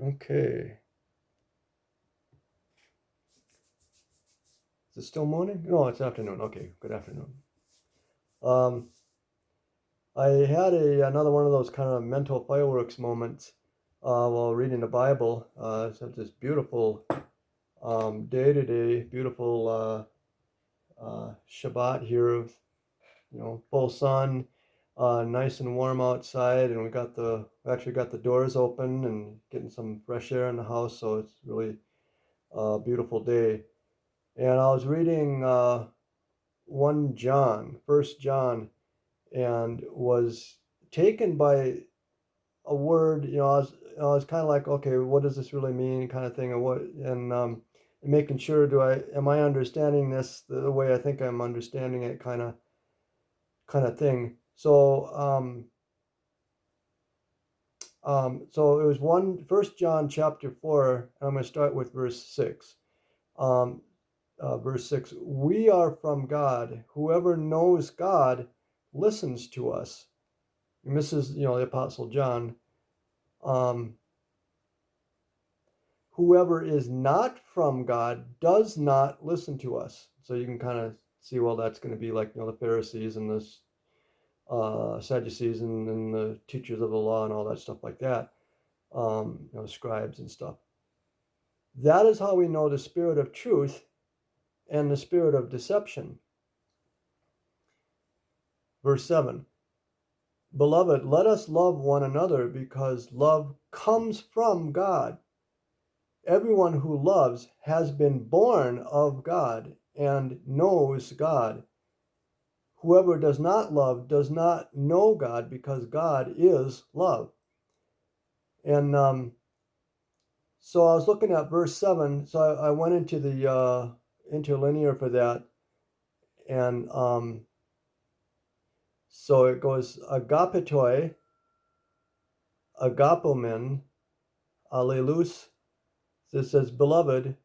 Okay. Is it still morning? No, it's afternoon. Okay, good afternoon. Um, I had a another one of those kind of mental fireworks moments uh, while reading the Bible. Uh, it's this beautiful um, day today, beautiful uh, uh, Shabbat here, you know, full sun, uh, nice and warm outside, and we got the actually got the doors open and getting some fresh air in the house, so it's really a beautiful day. And I was reading uh, one John, First John, and was taken by a word. You know, I was I was kind of like, okay, what does this really mean, kind of thing, and what and um, making sure do I am I understanding this the way I think I'm understanding it, kind of kind of thing. So um, um, so it was one First John chapter four, and I'm going to start with verse six. Um, uh, verse six: We are from God. Whoever knows God listens to us. And this is you know the Apostle John. Um, whoever is not from God does not listen to us. So you can kind of see, well, that's going to be like you know the Pharisees and the uh, Sadducees and, and, the teachers of the law and all that stuff like that, um, you know, scribes and stuff. That is how we know the spirit of truth and the spirit of deception. Verse 7 Beloved, let us love one another because love comes from God. Everyone who loves has been born of God and knows God. Whoever does not love does not know God because God is love. And um, so I was looking at verse 7. So I, I went into the uh, interlinear for that. And um, so it goes agapetoi, agapomen, allelus. This says, Beloved,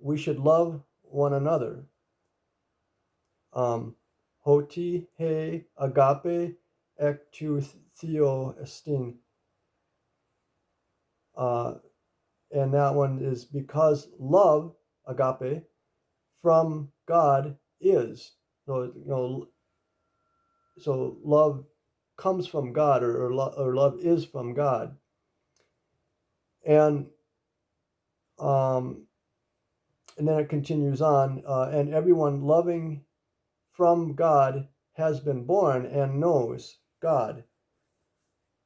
we should love one another. Um, hoti he agape ek tu theo estin. Uh, and that one is because love, agape, from God is. So, you know, so love comes from God or, or, lo- or love is from God. And um, and then it continues on, uh, and everyone loving from God has been born and knows God.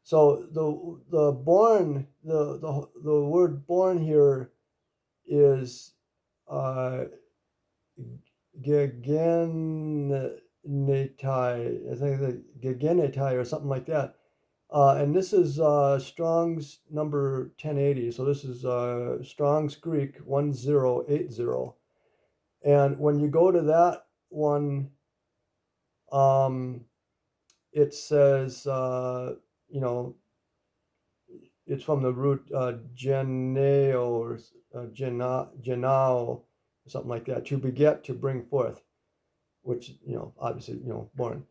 So the the born the the the word born here is uh, gegenetai. I think the or something like that. Uh, and this is uh, Strong's number 1080. So this is uh, Strong's Greek 1080. And when you go to that one, um, it says, uh, you know, it's from the root uh, geneo or uh, genao, something like that, to beget, to bring forth, which, you know, obviously, you know, born.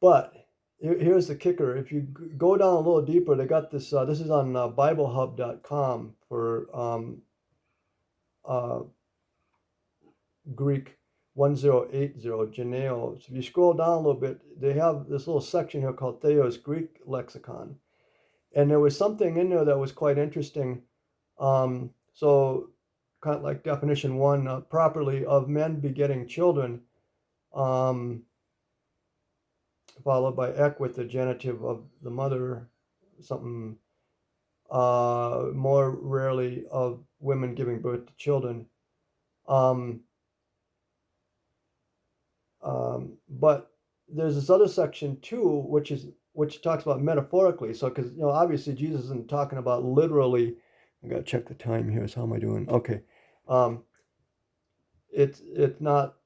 But here's the kicker. If you go down a little deeper, they got this. Uh, this is on uh, BibleHub.com for um, uh, Greek 1080 Geneo. So if you scroll down a little bit, they have this little section here called Thayer's Greek Lexicon. And there was something in there that was quite interesting. Um, so, kind of like definition one, uh, properly of men begetting children. Um, followed by ek with the genitive of the mother, something uh, more rarely of women giving birth to children. Um, um, but there's this other section too, which is which talks about metaphorically. So, because you know, obviously Jesus isn't talking about literally. I gotta check the time here. So how am I doing? Okay, um, it's it's not.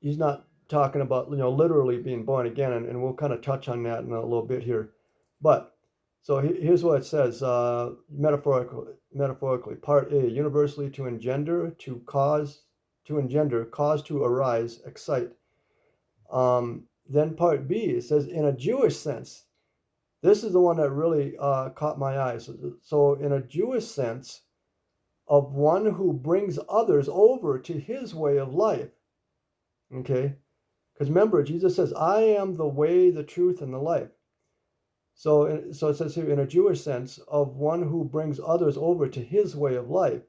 He's not talking about you know literally being born again, and, and we'll kind of touch on that in a little bit here. But so here's what it says uh, metaphorically. Metaphorically, part A: universally to engender, to cause, to engender, cause to arise, excite. Um, then part B it says in a Jewish sense, this is the one that really uh, caught my eye. So, so, in a Jewish sense, of one who brings others over to his way of life. Okay? Because remember, Jesus says, I am the way, the truth, and the life. So, so it says here, in a Jewish sense, of one who brings others over to his way of life.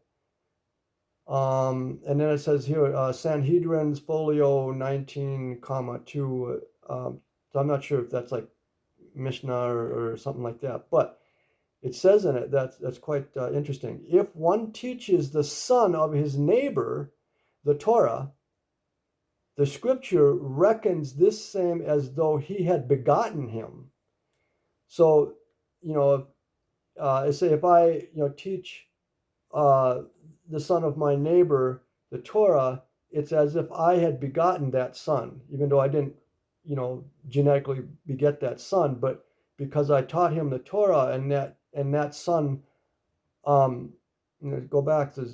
Um, and then it says here, uh, Sanhedrin's folio 19, comma 2. Um, so I'm not sure if that's like Mishnah or, or something like that. But it says in it that that's quite uh, interesting. If one teaches the son of his neighbor the Torah, the scripture reckons this same as though he had begotten him. So, you know, uh, say if I, you know, teach uh, the son of my neighbor the Torah, it's as if I had begotten that son, even though I didn't, you know, genetically beget that son, but because I taught him the Torah and that and that son, um, you know, go back to,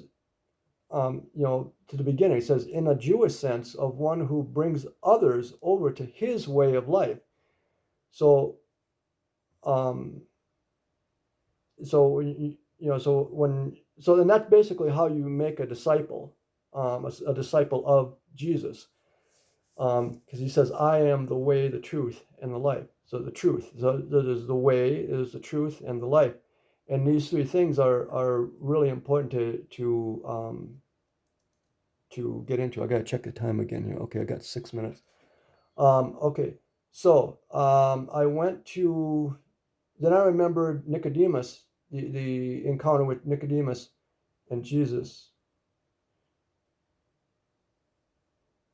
um, you know, to the beginning. It says, in a Jewish sense, of one who brings others over to his way of life. So, um, so you know, so when so then that's basically how you make a disciple, um, a, a disciple of Jesus, because um, he says, "I am the way, the truth, and the life." So the truth, so that is the way, is the truth, and the life, and these three things are are really important to to um, to get into. I gotta check the time again here. Okay, I got six minutes. Um, okay, so um, I went to. Then I remembered Nicodemus the, the encounter with Nicodemus and Jesus.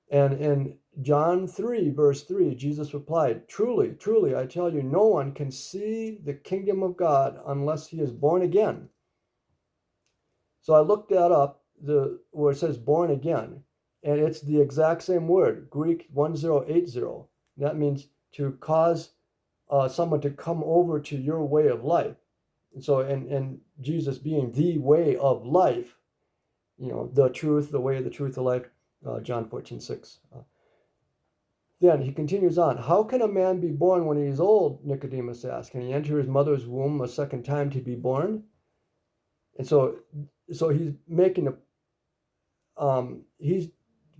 And in John 3, verse 3, Jesus replied, Truly, truly, I tell you, no one can see the kingdom of God unless he is born again. So I looked that up, the where it says born again, and it's the exact same word, Greek 1080. That means to cause uh, someone to come over to your way of life. And so, and, and Jesus being the way of life, you know, the truth, the way, the truth, the life, uh, John 14, 6. Uh, then he continues on. How can a man be born when he is old? Nicodemus asked. Can he enter his mother's womb a second time to be born? And so, so he's making a, um, he's,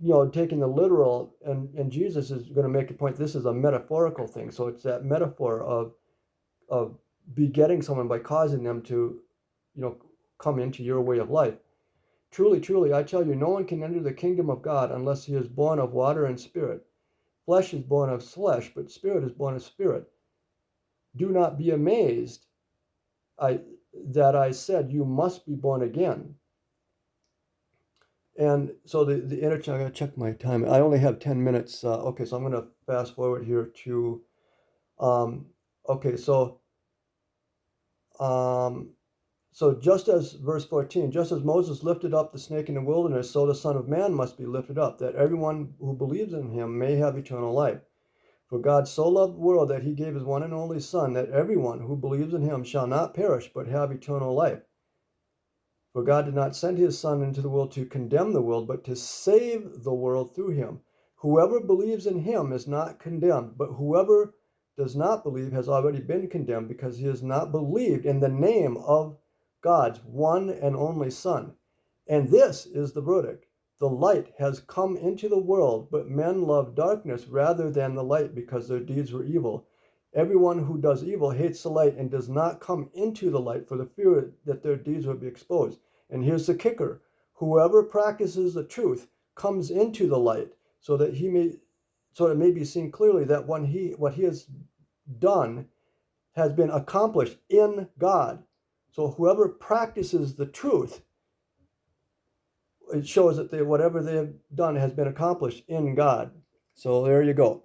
you know, taking the literal, and, and Jesus is going to make a point. This is a metaphorical thing. So it's that metaphor of, of begetting someone by causing them to, you know, come into your way of life. Truly, truly, I tell you, no one can enter the kingdom of God unless he is born of water and spirit. Flesh is born of flesh, but spirit is born of spirit. Do not be amazed I, that I said you must be born again. And so the, the interchange, I gotta check my time. I only have 10 minutes. Uh, okay, so I'm gonna fast forward here to, um, okay, so um, so just as verse 14, just as Moses lifted up the snake in the wilderness, so the Son of Man must be lifted up, that everyone who believes in him may have eternal life. For God so loved the world that he gave his one and only Son, that everyone who believes in him shall not perish, but have eternal life. For God did not send his Son into the world to condemn the world, but to save the world through him. Whoever believes in him is not condemned, but whoever does not believe has already been condemned because he has not believed in the name of God's one and only Son. And this is the verdict the light has come into the world, but men love darkness rather than the light because their deeds were evil. Everyone who does evil hates the light and does not come into the light for the fear that their deeds will be exposed. And here's the kicker whoever practices the truth comes into the light so that he may so it may be seen clearly that when he what he has done has been accomplished in God. So whoever practices the truth, it shows that they, whatever they have done has been accomplished in God. So there you go.